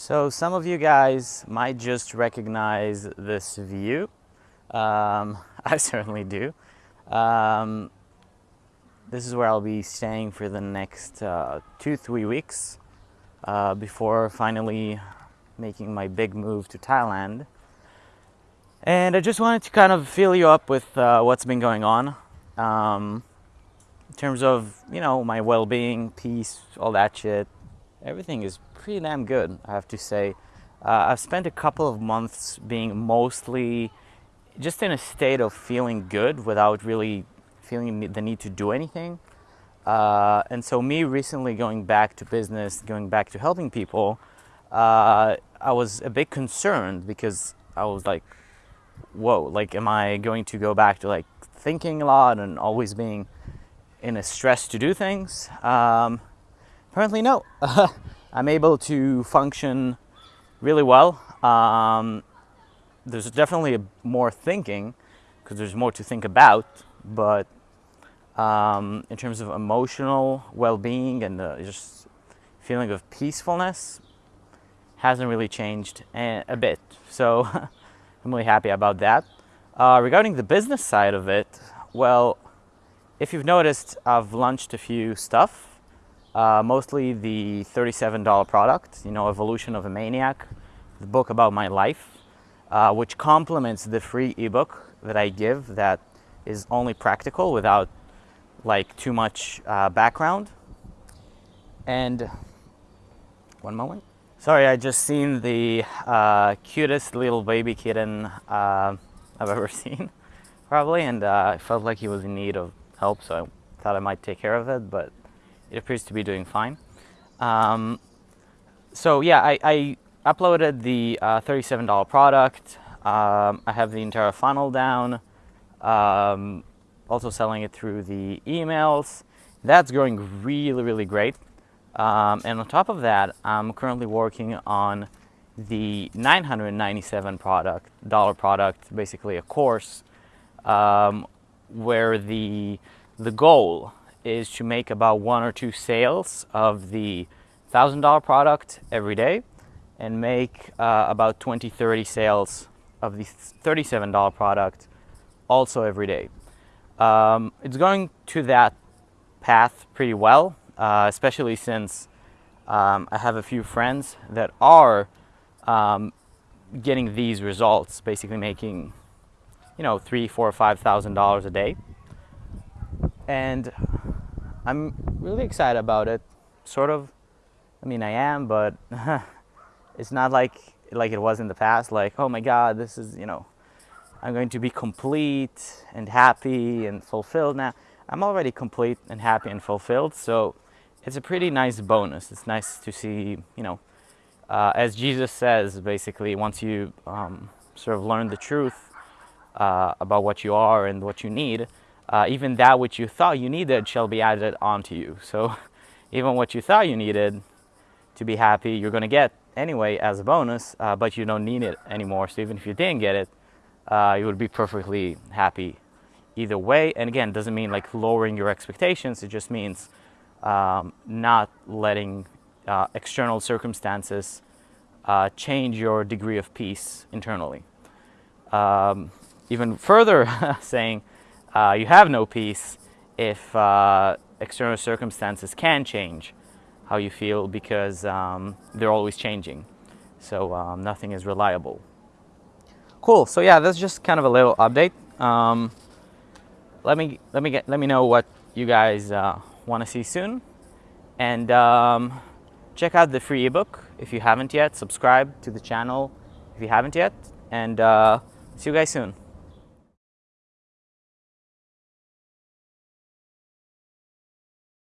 So some of you guys might just recognize this view. Um, I certainly do. Um, this is where I'll be staying for the next uh, two, three weeks uh, before finally making my big move to Thailand. And I just wanted to kind of fill you up with uh, what's been going on um, in terms of, you know, my well-being, peace, all that shit. Everything is pretty damn good, I have to say. Uh, I've spent a couple of months being mostly just in a state of feeling good without really feeling the need to do anything. Uh, and so me recently going back to business, going back to helping people, uh, I was a bit concerned because I was like, whoa, like am I going to go back to like thinking a lot and always being in a stress to do things? Um, apparently no. I'm able to function really well. Um, there's definitely more thinking because there's more to think about, but um, in terms of emotional well-being and uh, just feeling of peacefulness hasn't really changed a, a bit. So I'm really happy about that. Uh, regarding the business side of it, well, if you've noticed, I've launched a few stuff uh, mostly the $37 product, you know, Evolution of a Maniac, the book about my life, uh, which complements the free ebook that I give that is only practical without like too much uh, background. And one moment. Sorry, I just seen the uh, cutest little baby kitten uh, I've ever seen, probably, and uh, I felt like he was in need of help, so I thought I might take care of it, but it appears to be doing fine. Um, so yeah, I, I uploaded the uh, $37 product. Um, I have the entire funnel down. Um, also selling it through the emails. That's going really, really great. Um, and on top of that, I'm currently working on the 997 product dollar product, basically a course um, where the the goal is to make about one or two sales of the $1,000 product every day and make uh, about 20, 30 sales of the $37 product also every day. Um, it's going to that path pretty well, uh, especially since um, I have a few friends that are um, getting these results, basically making, you know, three, four, five thousand dollars a day. And I'm really excited about it. Sort of. I mean, I am, but it's not like like it was in the past. Like, oh my God, this is you know, I'm going to be complete and happy and fulfilled now. I'm already complete and happy and fulfilled, so it's a pretty nice bonus. It's nice to see, you know, uh, as Jesus says, basically, once you um, sort of learn the truth uh, about what you are and what you need, uh, even that which you thought you needed shall be added onto you. So even what you thought you needed to be happy, you're going to get anyway as a bonus, uh, but you don't need it anymore. So even if you didn't get it, uh, you would be perfectly happy either way. And again, doesn't mean like lowering your expectations. It just means um, not letting uh, external circumstances uh, change your degree of peace internally. Um, even further saying, uh, you have no peace if uh, external circumstances can change how you feel because um, they're always changing. So um, nothing is reliable. Cool. So yeah, that's just kind of a little update. Um, let me let me get let me know what you guys uh, want to see soon, and um, check out the free ebook if you haven't yet. Subscribe to the channel if you haven't yet, and uh, see you guys soon.